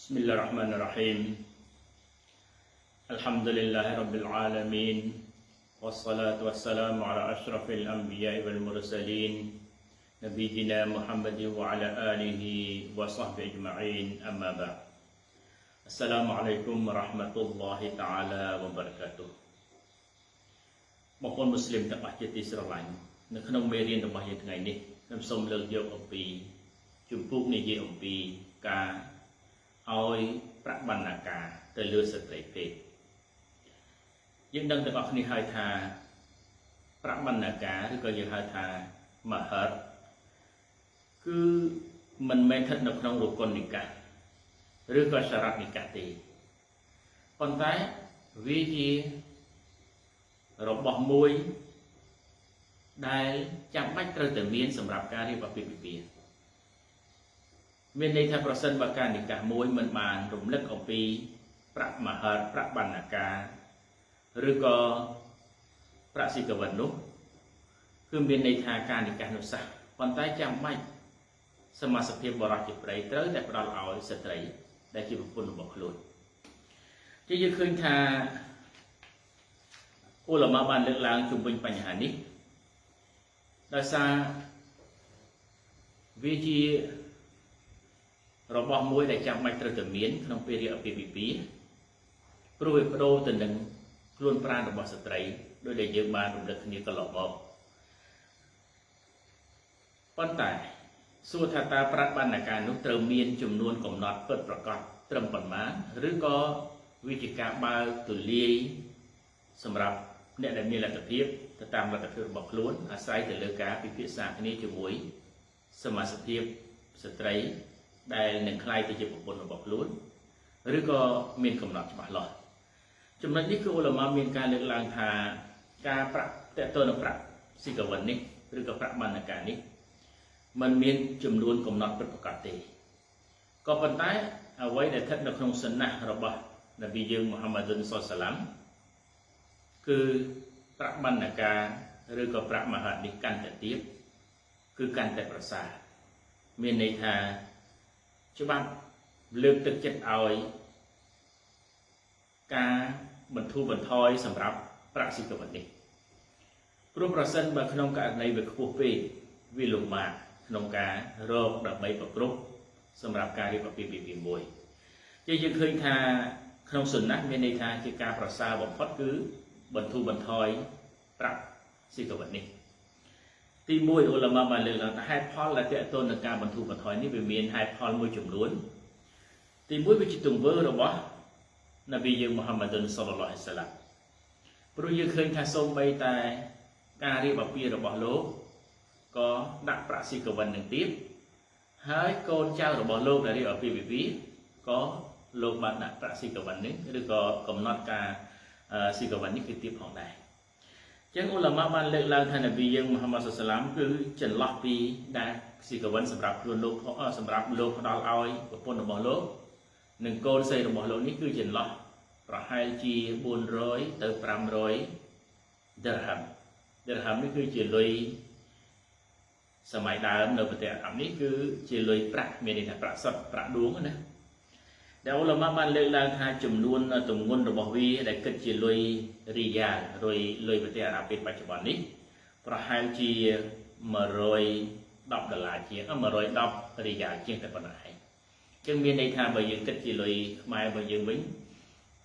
بسم الله الرحمن الرحيم الحمد لله رب العالمين والصلاة والسلام على أشرف الأنبياء والمرسلين نبينا محمد وعلى آله وصحبه أجمعين أما بعد السلام عليكم ورحمة الله تعالى وبركاته បងប្អូនមូស្លីមទាំងអស់ជាទីស្រឡាញ់នៅក្នុងមេរៀនរបស់យើងថ្ងៃនេះខ្ញុំសូមលើកយកអំពីជំពូកនិយាយអំពីការ ឲ្យប្របណ្ណាការទៅលើស្ត្រីពេកយើងដឹងទាំងអស់គ្នាហើយថាប្របណ្ណាការឬក៏យើងហៅថាមហិតគឺមិនមែនស្ថិតនៅក្នុងរគុណនិកាសឬក៏សារៈនិកាសទេប៉ុន្តែវាជារបស់មួយដែលចាំបាច់ត្រូវតែមានសម្រាប់ការរៀបអាពាហ៍ពិពាហ៍ មានន័យថាប្រសិនបើការនិកាសមួយមិនបានរំលឹកអំពីប្រាក់មហិតប្រាក់បណ្ណាការឬក៏ប្រាក់ស៊ីកវិននោះគឺមានន័យថាការនិកាសនោះសោះប៉ុន្តែចាំបាច់សមាជិកបរិសុទ្ធជាប្តីត្រូវតែផ្ដល់ឲ្យស្ត្រី ដែលជាប្រពន្ធរបស់ខ្លួនជាយើងឃើញថាឧលមាបានលើកឡើងជុំវិញបញ្ហានេះដោយសារវាជា របស់មួយដែលចាំបាច់ត្រូវតែមានក្នុងពេលរៀបអាពាហ៍ពិពាហ៍ព្រោះវាបដូរទៅនឹងខ្លួនប្រាណរបស់ស្ត្រីដោយដែលយើងបានរំលឹកគ្នាកន្លងមកប៉ុន្តែសួរថាតើប្រាក់បណ្ណាការនោះត្រូវមានចំនួនកំណត់ពិតប្រាកដត្រឹមប៉ុន្មានឬក៏វាជាការបើកទូលាយសម្រាប់អ្នកដែលមានលទ្ធភាពទៅតាមលទ្ធភាពរបស់ខ្លួនអាស្រ័យទៅលើការពិភាក្សាគ្នាជាមួយសមាជិកស្ត្រី ដែលនឹងខ្លាយទៅជាប្រពន្ធរបស់ខ្លួនឬក៏មានកំណត់ច្បាស់លាស់ចំណុចនេះគឺអ៊ុលម៉ាមានការលើកឡើងថាការប្រាក់តេតនប្រាក់ស៊ីកវិននេះឬក៏ប្រាក់បណ្ណការនេះมันមានចំនួនកំណត់ពិតប្រាកដទេក៏ប៉ុន្តែអ្វីដែលស្ថិតនៅក្នុងសន្និសរបស់នប៊ីយើងមូហាម៉ាឌុនសុលសាឡាំគឺប្រាក់បណ្ណការឬក៏ប្រាក់មហានេះកាន់តែទៀតគឺកាន់តែប្រសើរមានន័យថា ច្បាប់លើកទឹកចិត្តឲ្យការបន្ធូរបន្ថយសម្រាប់ប្រាក់ស៊ីកវិននេះព្រោះប្រសិនបើក្នុងករណីវាខ្ពស់ពេកវាលំបាកក្នុងការរកដើម្បីប្រគ្រប់សម្រាប់ការរៀបអាពាហ៍ពិពាហ៍មួយជាយើងឃើញថាក្នុងសុណាមានន័យថាជាការប្រសើរបំផុតគឺបន្ធូរបន្ថយប្រាក់ស៊ីកវិននេះ ទី1អ៊ុលម៉ាបានលើកឡើងថាហេតុផលដែលតេតូននឹងការបន្ធូរបន្ថយនេះវាមានហេតុផលមួយចំនួនទី1វាជាទង្វើរបស់នប៊ីយើងមូហាម៉ាឌុនសុលឡាហិសាឡាព្រោះយើងឃើញថាសូម្បីតែការរៀបអាពាហ៍របស់លោកក៏ដាក់ប្រាក់ស៊ីកវិននឹងទៀតហើយកូនចៅរបស់លោកដែលរៀបអាពាហ៍ពិពាហ៍ក៏លោកបានដាក់ប្រាក់ស៊ីកវិននេះឬក៏កំណត់ការស៊ីកវិននេះគឺទៀតផងដែរ ចឹងអ៊ុលម៉ាបានលើកឡើងថានប៊ីយើងមូហាម៉ាត់សុសឡាមគឺចន្លោះពីដែលស៊ីកវិនសម្រាប់ខ្លួនលោកសម្រាប់លោកផ្ដល់ឲ្យប្រពន្ធរបស់លោកនិងកូនស្រីរបស់លោកនេះគឺចន្លោះប្រហែលជា400ទៅ500 dirham dirham នេះគឺជាលុយសម័យដើមនៅប្រទេសអារ៉ាប់នេះគឺជាលុយប្រាក់មានន័យថាប្រាក់សុទ្ធប្រាក់ដួងណា ដែលអ៊ុលម៉ាបានលើកឡើងថាចំនួនទម្ងន់របស់វាដែលគិតជាលុយរីយ៉ាលលុយលុយប្រទេសអារ៉ាប់ពេលបច្ចុប្បន្ននេះប្រហែលជា110ដុល្លារជាង110រីយ៉ាលជាងតែប៉ុណ្ណោះឯងចឹងមានន័យថាបើយើងគិតជាលុយខ្មែររបស់យើងវិញ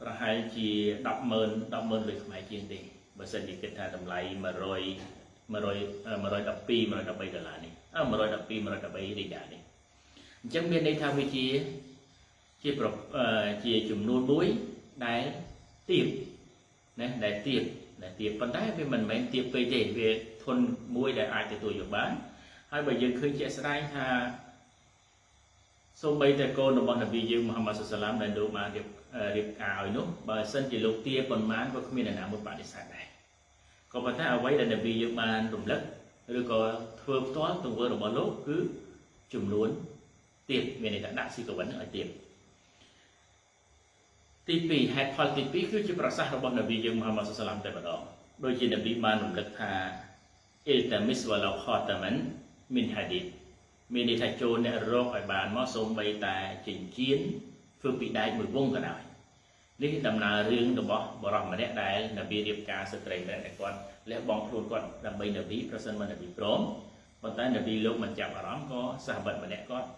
ប្រហែលជា100000 100000លុយខ្មែរជាងទេបើសិនជាគិតថាតម្លៃ100 100 112 113ដុល្លារនេះអឺ112 113រីយ៉ាលនេះអញ្ចឹងមានន័យថាវាជា ជាជាចំនួនមួយដែលទៀបណាដែលទៀបដែលទៀបប៉ុន្តែវាមិនមែនទៀបពេកទេវាធន់មួយដែលអាចទទួលយកបានហើយបើយើងឃើញជាក់ស្ដែងថាសូម្បីតែកូនរបស់នប៊ីយើងមូហាម៉ាត់សុសឡាមដែលលោកបានរៀបរៀបការឲ្យនោះបើសិនជាលោកទាប៉ុន្មានក៏គ្មានអ្នកណាមួយបដិសេធដែរក៏ប៉ុន្តែអ្វីដែលនប៊ីយើងបានរំលឹកឬក៏ធ្វើផ្ទាល់ទង្វើរបស់លោកគឺចំនួនទៀតមានន័យថាដាក់ស៊ីកវិនឲ្យទៀត ទី2ហេតុផលទី2គឺជាប្រសាសន៍របស់នប៊ីយើងមូហាម៉ាត់សុសឡាមតែម្ដងដូចជានប៊ីបានរំលឹកថាអ៊ីលតាមីសវ៉ាឡូខតាមិនមីនហាឌីតមានន័យថាចូលអ្នករកឲ្យបានមកសូម្បីតែចិញ្ចៀនធ្វើពីដែកមួយវងក៏ដោយនេះដំណើររឿងរបស់បរិសម្នាក់ដែលនប៊ីរៀបការស្ត្រីម្នាក់ដែលគាត់លះបង់ខ្លួនគាត់ដើម្បីនប៊ីប្រសិនបើនប៊ីព្រមប៉ុន្តែនប៊ីលោកមិនចាប់អារម្មណ៍ក៏សាហាបម្នាក់គាត់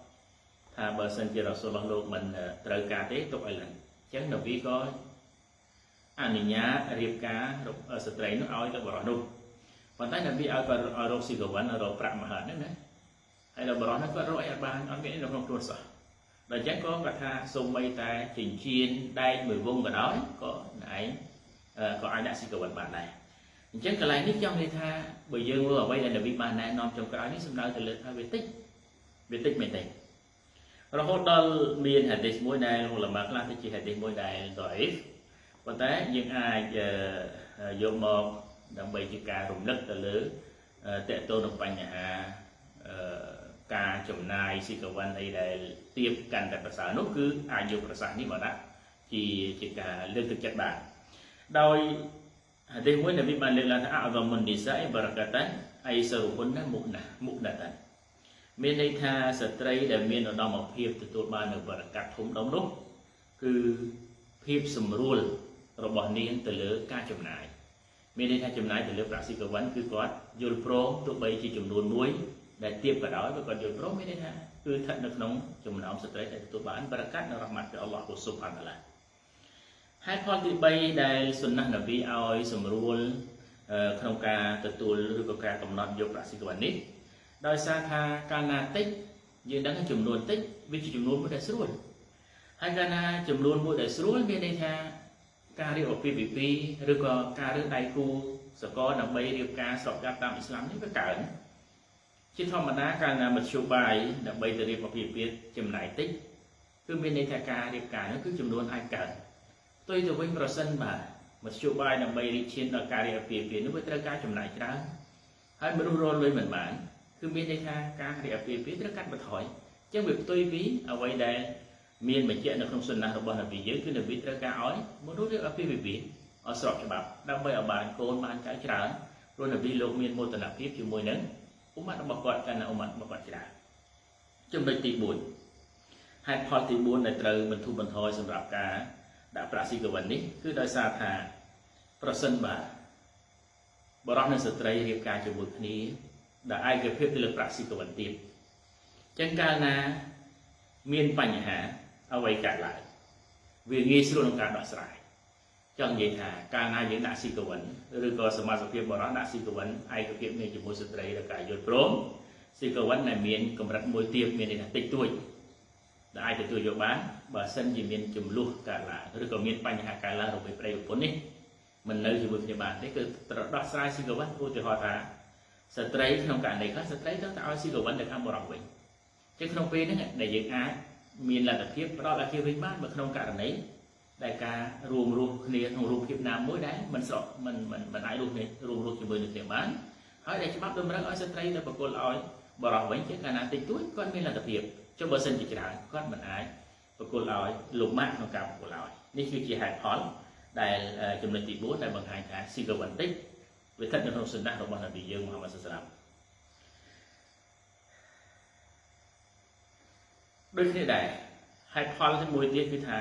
ថាបើសិនជារ៉ាស៊ូលឡោះលោកមិនត្រូវការទេទុកឲ្យឡើងអញ្ចឹងនប៊ីក៏អនុញ្ញាតរៀបការស្ត្រីនោះឲ្យទៅបរិសនោះប៉ុន្តែនប៊ីឲ្យគាត់ឲ្យរកស៊ីកវិនរកប្រាក់មហិតហ្នឹងណាហើយដល់បរិសនោះគាត់រកអីអត់បានអត់មាននៅក្នុងខ្លួនសោះដល់អញ្ចឹងក៏គាត់ថាសូម្បីតែចិញ្ចៀនដែកមួយវងក៏ដោយក៏ឯងក៏អាចដាក់ស៊ីកវិនបានដែរអញ្ចឹងកន្លែងនេះចង់និយាយថាបើយើងមើលអ្វីដែលនប៊ីបានណែនាំចុងក្រោយនេះសំដៅទៅលើថាវាតិចវាតិចមែនទេ រហូតដល់មានហាឌីសមួយដែលឧលមាខ្លះទៅជាហាឌីសមួយដែលដអ៊ីហ្វប៉ុន្តែយើងអាចយកមកដើម្បីជាការរំលឹកទៅលើតកតទៅនឹងបញ្ហាការចំណាយស៊ីកវិនអីដែលទៀបកាន់តែប្រសើរនោះគឺអាចយកប្រសាសន៍នេះមកដាក់ជាជាការលើកទឹកចិត្តបានដោយហាឌីសមួយនប៊ីបានលើកឡើងថាអវមុននិសាអ៊ីបរកាតានអៃសរុហ៊ុនណាមុណាមុណាតាន មានន័យថាស្ត្រីដែលមានឧត្តមភាពទទួលបាននៅបរកាត់ធំដុំនោះគឺភាពសម្រួលរបស់នាងទៅលើការចំណាយមានន័យថាចំណាយទៅលើប្រាក់ស៊ីកវិនគឺគាត់យល់ព្រមទោះបីជាចំនួនមួយដែលទៀបក៏ដោយក៏គាត់យល់ព្រមមានន័យថាគឺស្ថិតនៅក្នុងចំណោមស្ត្រីដែលទទួលបានបរកាត់នៅរ៉ហ្មាត់ពីអល់ឡោះស៊ុបហានតាឡាហេតុផលទី3ដែលសុណាស់នប៊ីឲ្យសម្រួលក្នុងការទទួលឬក៏ការកំណត់យកប្រាក់ស៊ីកវិននេះ ដោយសារថាកាលណាតិចយើងដឹងថាចំនួនតិចវាជាចំនួនមួយដែលស្រួលហើយកាលណាចំនួនមួយដែលស្រួលមានន័យថាការរៀបអាពាហ៍ពិពាហ៍ឬក៏ការរើសដៃគូសកលដើម្បីរៀបការស្របច្បាប់តាមអ៊ីស្លាមនេះវាកើនជាធម្មតាកាលណាមធ្យោបាយដើម្បីទៅរៀបអាពាហ៍ពិពាហ៍ចំណាយតិចគឺមានន័យថាការរៀបការនោះគឺចំនួនអាចកើនផ្ទុយទៅវិញប្រសិនបាទមធ្យោបាយដើម្បីរៀបឈានដល់ការរៀបអាពាហ៍ពិពាហ៍នោះវាត្រូវការចំណាយច្រើនហើយមនុស្សរលុយមិនបាន គឺមានន័យថាការរៀបអាពាហ៍ពិពាហ៍ត្រូវកាត់បន្ថយអញ្ចឹងវាផ្ទុយពីអ្វីដែលមានបញ្ជាក់នៅក្នុងសុណារបស់នប៊ីយើងគឺនប៊ីត្រូវការឲ្យមនុស្សរៀបអាពាហ៍ពិពាហ៍ឲ្យស្របច្បាប់ដើម្បីឲ្យបានកូនបានចៅច្រើនព្រោះនប៊ីលោកមានមោទនភាពជាមួយនឹងអ៊ុម៉ាត់របស់គាត់កាលណាអ៊ុម៉ាត់របស់គាត់ច្រើនចំណុចទី4ហេតុផលទី4ដែលត្រូវបន្ធូរបន្ថយសម្រាប់ការដាក់ប្រាក់ស៊ីកវិននេះគឺដោយសារថាប្រសិនបើបរិសុទ្ធនិងស្ត្រីរៀបការជាមួយគ្នា ដែលឯកភាពទៅលើប្រាក់ស៊ីកវិនទៀតចឹងកាលណាមានបញ្ហាអ្វីកើតឡើងវាងាយស្រួលក្នុងការដោះស្រាយចង់និយាយថាកាលណាយើងដាក់ស៊ីកវិនឬក៏សមាជិកភាពបរិសុទ្ធដាក់ស៊ីកវិនឯកភាពមានជាមួយស្ត្រីឬការយល់ព្រមស៊ីកវិនដែលមានកម្រិតមួយទៀតមានន័យថាតិចតួចដែលអាចទទួលយកបានបើសិនជាមានចំនួនកើតឡើងឬក៏មានបញ្ហាកើតឡើងរវាងប្តីប្រពន្ធនេះមិននៅជាមួយគ្នាបានទេគឺត្រូវដោះស្រាយស៊ីកវិនឧទាហរណ៍ថា ស្ត្រីក្នុងករណីខ្លះស្ត្រីត្រូវតែឲ្យស៊ីកវិនទៅខាងបរិសុទ្ធវិញចឹងក្នុងពេលហ្នឹងដែលយើងអាចមានលទ្ធភាពផ្ដល់ឲ្យគេវិញបានបើក្នុងករណីដែលការរួមរស់គ្នាក្នុងរូបភាពណាមួយដែលមិនស្រកមិនមិនមិនអាចរួមគ្នារួមរស់ជាមួយនឹងគ្នាបានហើយដែលច្បាប់តម្រូវឲ្យស្ត្រីទៅបកគលឲ្យបរិសវិញជាកាលណាតិចតួចគាត់មានលទ្ធភាពចុះបើសិនជាច្រើនគាត់មិនអាចបកគលឲ្យលោកម៉ាក់ក្នុងការបកគលឲ្យនេះគឺជាហេតុផលដែលចំណុចទី4ដែលបង្ហាញថាស៊ីកបន្តិច វាស្ថិតនៅក្នុងសុណារបស់នប៊ីយើងមូហាម៉ាត់សាឡាមដូចគ្នាដែរហេតុផលមួយទៀតគឺថា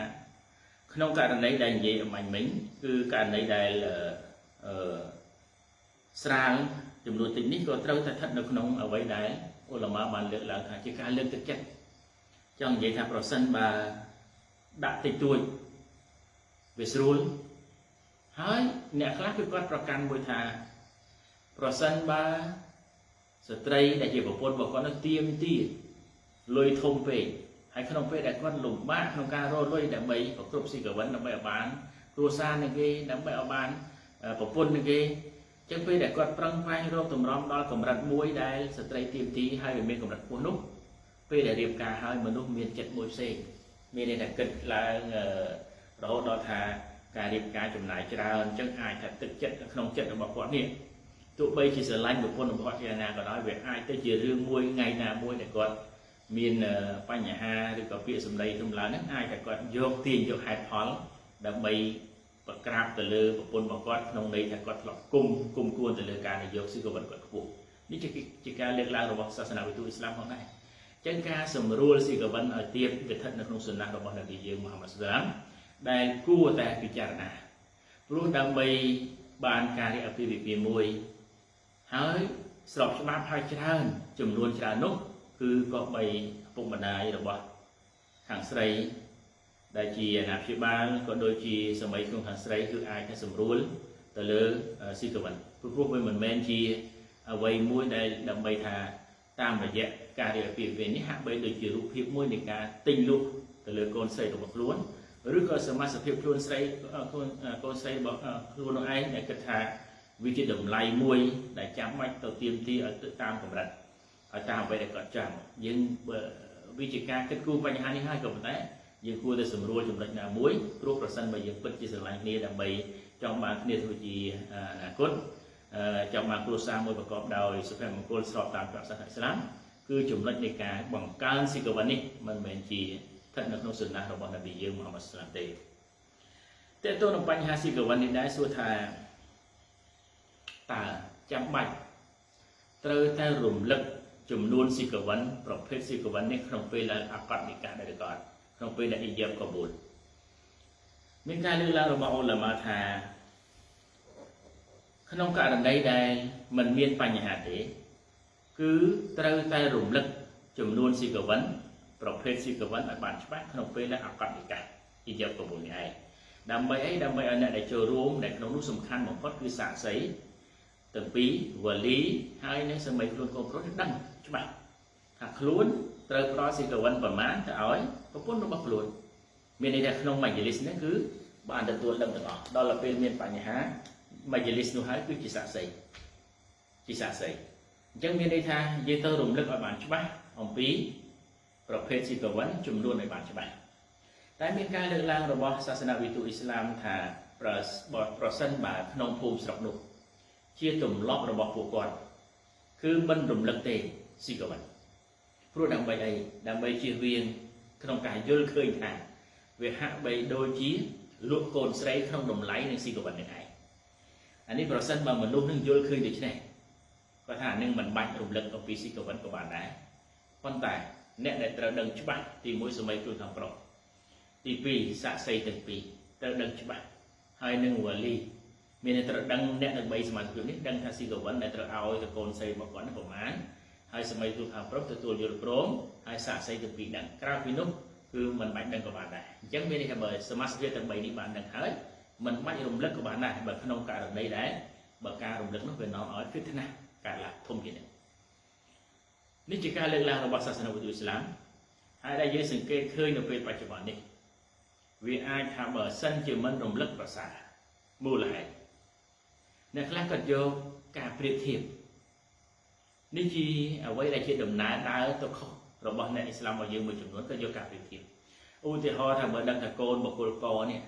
ក្នុងករណីដែលនិយាយអំបញ្ញមិញគឺករណីដែលអឺស្រាលចំនួនតិចនេះក៏ត្រូវតែស្ថិតនៅក្នុងអ្វីដែលអ៊ុលម៉ាបានលើកឡើងថាជាការលើកទឹកចិត្តចង់និយាយថាប្រសិនបើដាក់តិចតួចវាស្រួល ហើយអ្នកខ្លះគឺគាត់ប្រកាន់មួយថាប្រសិនបើស្ត្រីដែលជាប្រពន្ធរបស់គាត់នឹងទៀមទាលុយធំពេកហើយក្នុងពេលដែលគាត់លំបាកក្នុងការរកលុយដើម្បីប្រគ្រប់ស៊ីកវិនដើម្បីឲ្យបានគ្រួសារនឹងគេដើម្បីឲ្យបានប្រពន្ធនឹងគេចឹងពេលដែលគាត់ប្រឹងប្រែងរកតម្រំដល់កម្រិតមួយដែលស្ត្រីទៀមទីហើយវាមានកម្រិតខ្ពស់នោះពេលដែលរៀបការហើយមនុស្សមានចិត្តមួយផ្សេងមានន័យថាគិតឡើងរហូតដល់ថា ការរៀបការចំណាយច្រើនអញ្ចឹងអាចថាទឹកចិត្តក្នុងចិត្តរបស់គាត់នេះទោះបីជាស្រឡាញ់ប្រពន្ធរបស់ជាណាក៏ដោយវាអាចទៅជារឿងមួយថ្ងៃណាមួយដែលគាត់មានបញ្ហាឬក៏ពាក្យសម្ដីរំឡើងហ្នឹងអាចតែគាត់យកទាញយកហេតុផលដើម្បីប្រក្រាបទៅលើប្រពន្ធរបស់គាត់ក្នុងន័យថាគាត់ធ្លាប់គុំគុំគួនទៅលើការនយោបាយស៊ីកវិនគាត់ខ្ពស់នេះជាជាការលើកឡើងរបស់សាសនាវិទូអ៊ីស្លាមផងដែរចឹងការសម្រួលស៊ីកវិនឲ្យទៀតវាស្ថិតនៅក្នុងសុណារបស់នប៊ីយើងមហាម៉ាត់សាឡាម ដែលគួរតែពិចារណាព្រោះដើម្បីបានការរៀបអភិវិភាមួយហើយស្របច្បាប់ហើយច្រើនចំនួនច្រើននោះគឺក៏បីឪពុកម្ដាយរបស់ខាងស្រី ដែលជាអាណាព្យាបាលក៏ដូចជាសម័យក្នុងខាងស្រីគឺអាចតែសម្រួលទៅលើស៊ីកវិនព្រោះព្រោះវាមិនមែនជាអ្វីមួយដែលដើម្បីថាតាមរយៈការរៀបពីវិញនេះហាក់បីដូចជារូបភាពមួយនៃការទិញលុះទៅលើកូនស្រីរបស់ខ្លួន ឬក៏សមាសភាពខ្លួនស្រីកូនកូនស្រីរបស់ខ្លួននោះឯងដែលគិតថាវាជាតម្លៃមួយដែលចាំបាច់ទៅទៀមទីឲ្យទៅតាមកម្រិតឲ្យតាមអ្វីដែលគាត់ចង់យើងវាជាការគិតគូរបញ្ហានេះហើយក៏ប៉ុន្តែយើងគួរតែសម្រួលចំណុចណាមួយព្រោះប្រសិនបើយើងពិតជាស្រឡាញ់គ្នាដើម្បីចង់បានគ្នាធ្វើជាអនាគតចង់បានគ្រួសារមួយប្រកបដោយសុភមង្គលស្របតាមព្រះសាសនាអ៊ីស្លាមគឺចំណុចនៃការបង្កើនស៊ីកវិននេះមិនមែនជា ស្ថិតនៅក្នុងសុណារបស់នប៊ីយើងមហាម៉ាត់ស្លាមទេតើតើនឹងបញ្ហាស៊ីកវិននេះដែរសួរថាតើចាំបាច់ត្រូវតែរំលឹកចំនួនស៊ីកវិនប្រភេទស៊ីកវិននេះក្នុងពេលដែលអាកតនិកាដែរឬក៏ក្នុងពេលដែលអ៊ីយ៉ាបកបូលមានការលើកឡើងរបស់អ៊ុលាម៉ាថាក្នុងករណីដែលมันមានបញ្ហាទេ គឺត្រូវតែរំលឹកចំនួនស៊ីកវិន ប្រភេទស៊ីកវិនឲ្យបានច្បាស់ក្នុងពេលដែលអកតនិកាអ៊ីយ៉ាបកបូលនេះឯងដើម្បីអីដើម្បីឲ្យអ្នកដែលចូលរួមដែលក្នុងនោះសំខាន់បំផុតគឺសាក្សីទាំងពីរវលីហើយនឹងសម័យខ្លួនកូនប្រុសដឹងច្បាស់ថាខ្លួនត្រូវផ្ដល់ស៊ីកវិនប្រមាណទៅឲ្យប្រពន្ធរបស់ខ្លួនមានន័យថាក្នុងមជ្ឈលិសនេះគឺបានទទួលដឹងទាំងអស់ដល់ពេលមានបញ្ហាមជ្ឈលិសនោះហើយគឺជាសាក្សីជាសាក្សីអញ្ចឹងមានន័យថាយើងត្រូវរំលឹកឲ្យបានច្បាស់អំពី ប្រភេទស៊ីកវិនចំនួនឲ្យបានច្បាស់តែមានការលើកឡើងរបស់សាសនាវិទូអ៊ីស្លាមថាប្រប្រសិនបើក្នុងភូមិស្រុកនោះជាទម្លាប់របស់ពួកគាត់គឺមិនរំលឹកទេស៊ីកវិនព្រោះដើម្បីអីដើម្បីជៀសវាងក្នុងការយល់ឃើញថាវាហាក់បីដូចជាលក់កូនស្រីក្នុងតម្លៃនឹងស៊ីកវិននេះឯងអានេះប្រសិនបើមនុស្សនឹងយល់ឃើញដូច្នេះគាត់ថានឹងមិនបាច់រំលឹកអំពីស៊ីកវិនក៏បានដែរប៉ុន្តែ អ្នកដែលត្រូវដឹងច្បាស់ទី1សម័យគ្រូខាងប្រុសទី2សាក់សីទាំងពីរត្រូវដឹងច្បាស់ហើយនឹងវលីមានតែត្រូវដឹងអ្នកនឹង3សមាជិកនេះដឹងថាស៊ីកវិនដែលត្រូវឲ្យទៅកូនស្រីរបស់គាត់នេះប្រមាណហើយសម័យគ្រូខាងប្រុសទទួលយល់ព្រមហើយសាក់សីទាំងពីរដឹងក្រៅពីនោះគឺមិនបាច់ដឹងក៏បានដែរអញ្ចឹងមានន័យថាបើសមាជិកទាំង3នេះបានដឹងហើយមិនបាច់រំលឹកក៏បានដែរបើក្នុងករណីដែរបើការរំលឹកនោះវានាំឲ្យពិធនាកើតឡើងធំជាងនេះ នេះជាការលើកឡើងរបស់សាសនាវិទ្យាអ៊ីស្លាមហើយដែលយើងសង្កេតឃើញនៅពេលបច្ចុប្បន្ននេះវាអាចថាបើសិនជាមិនរំលឹកប្រសាមូលហេតុអ្នកខ្លះក៏យកការប្រៀបធៀបនេះជាអ្វីដែលជាដំណើរដើរទៅខុសរបស់អ្នកអ៊ីស្លាមរបស់យើងមួយចំនួនក៏យកការប្រៀបធៀបឧទាហរណ៍ថាបើដឹងថាកូនបុគ្គលកនេះ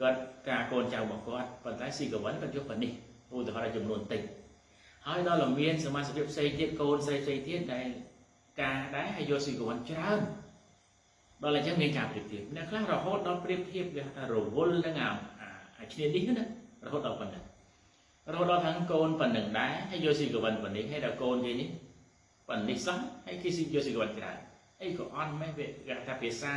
គាត់ការកូនចៅរបស់គាត់ប៉ុន្តែស៊ីកវិនគាត់យកប៉ុណ្នេះឧទាហរណ៍ចំនួនតិច ហើយដល់តែមានសមាជិកផ្សេងទៀតកូនស្រីផ្សេងទៀតដែលការដែរហើយយកស៊ីកវិនច្រើនដល់អញ្ចឹងមានការប្រៀបធៀបអ្នកខ្លះរហូតដល់ប្រៀបធៀបគេថារវល់នឹងអាឈ្នានេះណារហូតដល់ប៉ុណ្ណឹងរហូតដល់ខាងកូនប៉ុណ្ណឹងដែរហើយយកស៊ីកវិនប៉ុណ្នេះហើយដល់កូនគេនេះប៉ុណ្នេះសោះហើយគេស៊ីយកស៊ីកវិនច្រើនអីក៏អន់មែនវាគេថាភាសា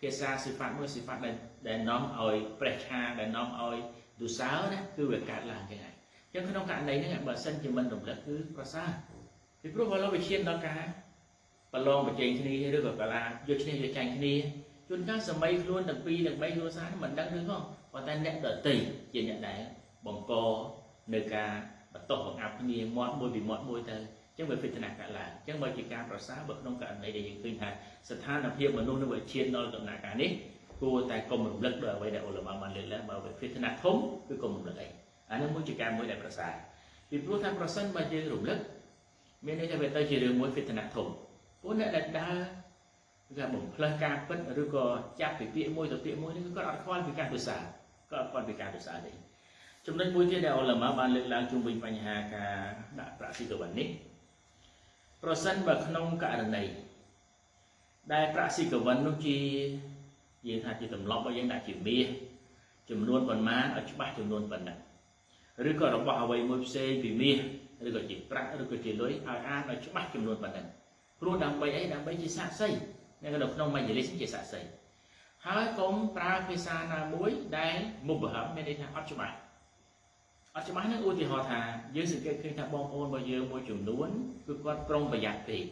ភាសាសិហ្វាត់មួយសិហ្វាត់ដែលដែលនាំឲ្យប្រេះឆាដែលនាំឲ្យទុសើណាគឺវាកើតឡើងចឹងហើយ ចឹងក្នុងករណីហ្នឹងបើសិនជាមិនរំលឹកគឺប្រសើរពីព្រោះបើលោកវិជាដល់ការប្រឡងប្រជែងគ្នាឬក៏កាលាយកឈ្នះយកចាញ់គ្នាជួនកាលសម័យខ្លួនទាំងពីរទាំងបីគ្រួសារមិនដឹងឬផងប៉ុន្តែអ្នកដតីជាអ្នកដែលបង្កនៅការបន្តបង្អាប់គ្នាមាត់មួយពីមាត់មួយទៅចឹងវាពិចនាកើតឡើងចឹងបើជាការប្រសើរបើក្នុងករណីដែលយើងឃើញថាស្ថានភាពមនុស្សនៅវិជាដល់ដំណាក់កាលនេះគួរតែកុំរំលឹកដល់អ្វីដែលអ៊ុលម៉ាបានលើកឡើងបើវាពិចនាធំគឺកុំរំលឹកអី អានេះមួយជាការមួយដែលប្រសើរពីព្រោះថាប្រសិនបើយើងរំលឹកមានន័យថាវាទៅជារឿងមួយពិចនាធំពួកអ្នកដែលដើរគេបំផ្លើសការពិតឬក៏ចាប់ពីពាក្យមួយទៅពាក្យមួយនេះគាត់អត់ខ្វល់ពីការទុសាគាត់អត់ខ្វល់ពីការទុសាទេចំណុចមួយទៀតដែលអ៊ុលម៉ាបានលើកឡើងជុំវិញបញ្ហាការដាក់ប្រាក់ស៊ីកវិននេះប្រសិនបើក្នុងករណីដែលប្រាក់ស៊ីកវិននោះជាយើងថាជាទម្លាប់របស់យើងដាក់ជាមាសចំនួនប៉ុន្មានឲ្យច្បាស់ចំនួនប៉ុណ្ណឹង ឬក៏របស់អ្វីមួយផ្សេងពីមាសឬក៏ជាប្រាក់ឬក៏ជាលុយឲ្យអានឲ្យច្បាស់ចំនួនប៉ុណ្ណឹងព្រោះដើម្បីអីដើម្បីជាសាក្សីនៅក្នុងមជ្ឈលិសជាសាក្សីហើយកុំប្រើភាសាណាមួយដែលមុបហមមានន័យថាអត់ច្បាស់អត់ច្បាស់នឹងឧទាហរណ៍ថាយើងសង្កេតឃើញថាបងប្អូនរបស់យើងមួយចំនួនគឺគាត់ប្រុងប្រយ័ត្នពេក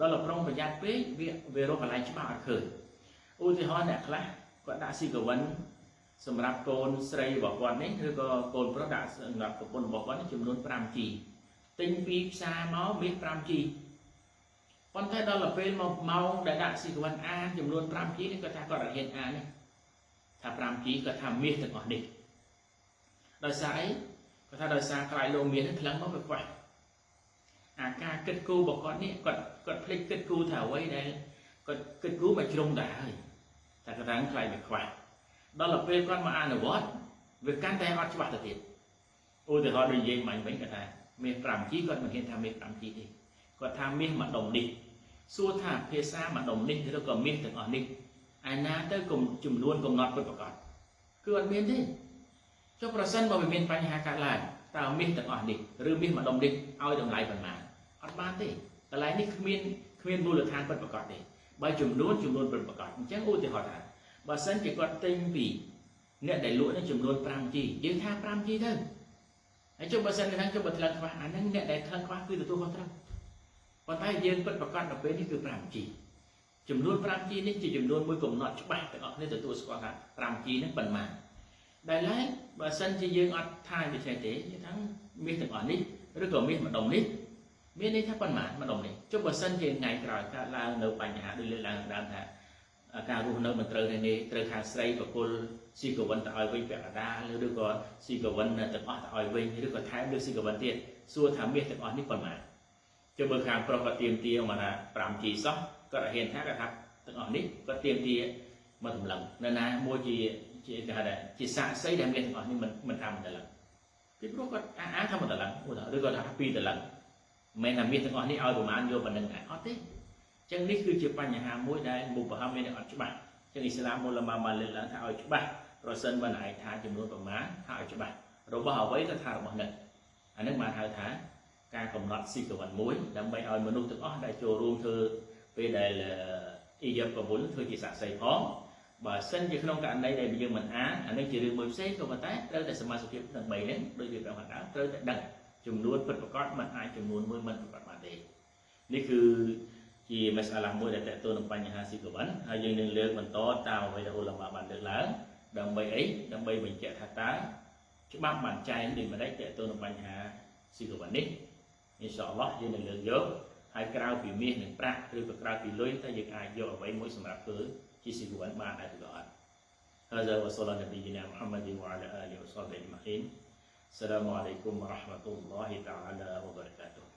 ដល់ប្រុងប្រយ័ត្នពេកវាវារកកន្លែងច្បាស់អត់ឃើញឧទាហរណ៍អ្នកខ្លះគាត់ដាក់ស៊ីកវិន សម្រាប់កូនស្រីរបស់គាត់នេះឬក៏កូនប្រុសដាក់សម្រាប់ប្រពន្ធរបស់គាត់នេះចំនួន 5G ទិញពីផ្សារមកមាន 5G ប៉ុន្តែដល់ទៅពេលមកម៉ោងដែលដាក់ស៊ីកវិនអានចំនួន 5G នេះគាត់ថាគាត់អត់ហ៊ានអាននេះថា 5G គាត់ថាមាសទាំងអស់នេះដោយសារអីគាត់ថាដោយសារខ្លាយលោកមាសនេះថ្លឹងមកវាខ្វះអាការគិតគូររបស់គាត់នេះគាត់គាត់ភ្លេចគិតគូរថាអ្វីដែលគាត់គិតគូរមកជ្រុងដែរហើយតែគាត់ថាខ្លាយវាខ្វះ ដល់ទៅពេលគាត់មកអនុវត្តវាកាន់តែអត់ច្បាស់ទៅទៀតឧទាហរណ៍ដូចនិយាយមិញវិញគាត់ថាមាស 5G គាត់មិនហ៊ានថាមាស 5G ទេគាត់ថាមាសម្ដុំនេះសួរថាភាសាម្ដុំនេះឬក៏មាសទាំងអស់នេះឯណាទៅចំនួនកំណត់ពិតប្រាកដគឺអត់មានទេចុះប្រសិនបើវាមានបញ្ហាកើតឡើងតើមាសទាំងអស់នេះឬមាសម្ដុំនេះឲ្យតម្លៃប៉ុន្មានអត់បានទេកន្លែងនេះគ្មានគ្មានមូលដ្ឋានពិតប្រាកដទេបើចំនួនចំនួនពិតប្រាកដអញ្ចឹងឧទាហរណ៍ថា បើសិនជាគាត់ទិញពីអ្នកដែលលក់នេះចំនួន 5G យើងថា 5G ទៅហើយចុះបើសិនខាងចុះបើថ្លឹងខ្វះអាហ្នឹងអ្នកដែលថ្លឹងខ្វះគឺទទួលខុសត្រូវប៉ុន្តែយើងពិតប្រកបនៅពេលនេះគឺ 5G ចំនួន 5G នេះជាចំនួនមួយកំណត់ច្បាស់ទាំងអស់គ្នាទទួលស្គាល់ថា 5G ហ្នឹងប៉ុន្មានដែលឡែកបើសិនជាយើងអត់ថាដូច្នេះទេយើងថាមាសទាំងអស់នេះឬក៏មាសម្ដុំនេះមានន័យថាប៉ុន្មានម្ដុំនេះចុះបើសិនជាថ្ងៃក្រោយកើតឡើងនៅបញ្ហាដូចលើកឡើងដើមថា ការរស់នៅមិនត្រូវទេត្រូវខាងស្រីប្រគល់ស៊ីកវិនទៅឲ្យវិញពាក់កណ្ដាលឬក៏ស៊ីកវិនទាំងអស់ទៅឲ្យវិញឬក៏ថែមលើស៊ីកវិនទៀតសួរថាមាសទាំងអស់នេះប៉ុន្មានចុះបើខាងប្រុសគាត់ទៀមទាមកថា 5G សោះគាត់ហ៊ានថាគាត់ថាទាំងអស់នេះគាត់ទៀមទាមកតម្លឹងនៅណាមួយជាជាគេហៅថាជាសាក់សីដែលមានទាំងអស់នេះមិនមិនថាមិនតម្លឹងពីព្រោះគាត់អាអាថាមិនតម្លឹងឬក៏ថាពីរតម្លឹងមិនថាមានទាំងអស់នេះឲ្យប្រមាណយកប៉ុណ្្នឹងដែរអត់ទេ ចឹងនេះគឺជាបញ្ហាមួយដែលមុបហមមានអត់ច្បាស់ចឹងអ៊ីស្លាមមូលម៉ាបានលើកឡើងថាឲ្យច្បាស់ប្រសិនបើណៃថាចំនួនប្រមាណថាឲ្យច្បាស់របស់អ្វីទៅថារបស់នឹងអានឹងបានហៅថាការកំណត់ស៊ីកវិនមួយដើម្បីឲ្យមនុស្សទាំងអស់ដែលចូលរួមធ្វើពេលដែលអ៊ីយ៉ាប់កវុលធ្វើជាសាក្សីផងបើសិនជាក្នុងករណីដែលយើងមិនអានអានេះជារឿងមួយផ្សេងក៏ប៉ុន្តែត្រូវតែសមាជិកភាពទាំង3នេះដូចវាប្រាប់ខាងដើមត្រូវតែដឹងចំនួនពិតប្រាកដមិនអាចចំនួនមួយមិនប្រកបបានទេនេះគឺ ជាមេសាឡាមួយដែលតើតើនឹងបញ្ហាស៊ីកវិនហើយយើងនឹងលើកបន្តតាមអ្វីដែលអ៊ូឡាម៉ាបានលើកឡើងដើម្បីអីដើម្បីបញ្ជាក់ថាតើច្បាប់បានចែងដូចម្ដេចតើតើនឹងបញ្ហាស៊ីកវិននេះអ៊ីនសាអល់ឡោះយើងនឹងលើកយកហើយក្រៅពីមាសនិងប្រាក់ឬក៏ក្រៅពីលុយតើយើងអាចយកអ្វីមួយសម្រាប់ធ្វើជាស៊ីកវិនបានដែរឬក៏អត់ هذا وصلى نبينا محمد وعلى اله وصحبه اجمعين السلام عليكم ورحمه الله تعالى وبركاته